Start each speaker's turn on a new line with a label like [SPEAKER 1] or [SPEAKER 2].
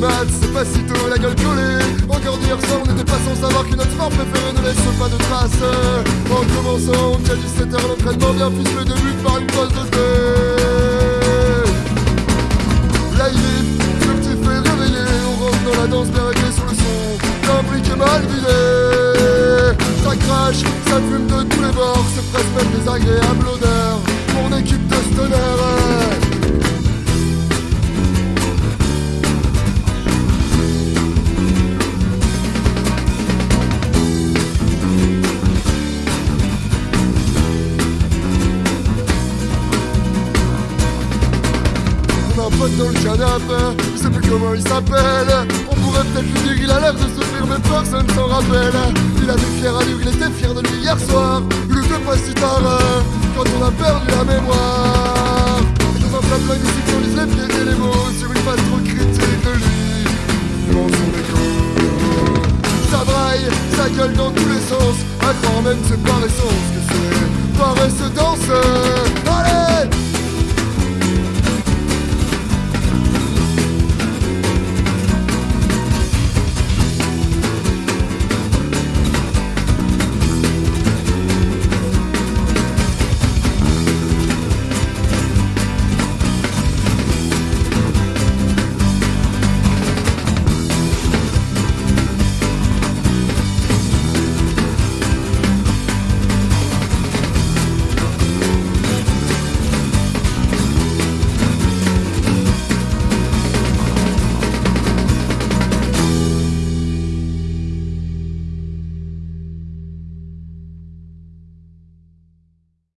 [SPEAKER 1] maths, c'est pas si tôt la gueule collée. Encore d'hier soir, on n'était pas sans savoir que notre sport préféré ne laisse pas de traces. En commençant, qu'à 17h, l'entraînement vient le début par une pause de thé. La ce que tu fais réveiller, on rentre dans la danse, bien sur le son d'un briquet mal vidé. Ça crache, ça fume de tous les bords, c'est presque même désagréable odeur. Mon équipe de dans le canapé, je sais plus comment il s'appelle. On pourrait peut-être lui dire qu'il a l'air de souffrir, mais personne s'en rappelle. Il a des fiers allures, il était fier de lui hier soir. Le fait pas si tard, quand on a perdu la mémoire. Dans un plat plein musique, on lise les pieds et les mots sur une page trop critique de lui. Dans son écho, ça braille, ça gueule dans tous les sens. À croire même c'est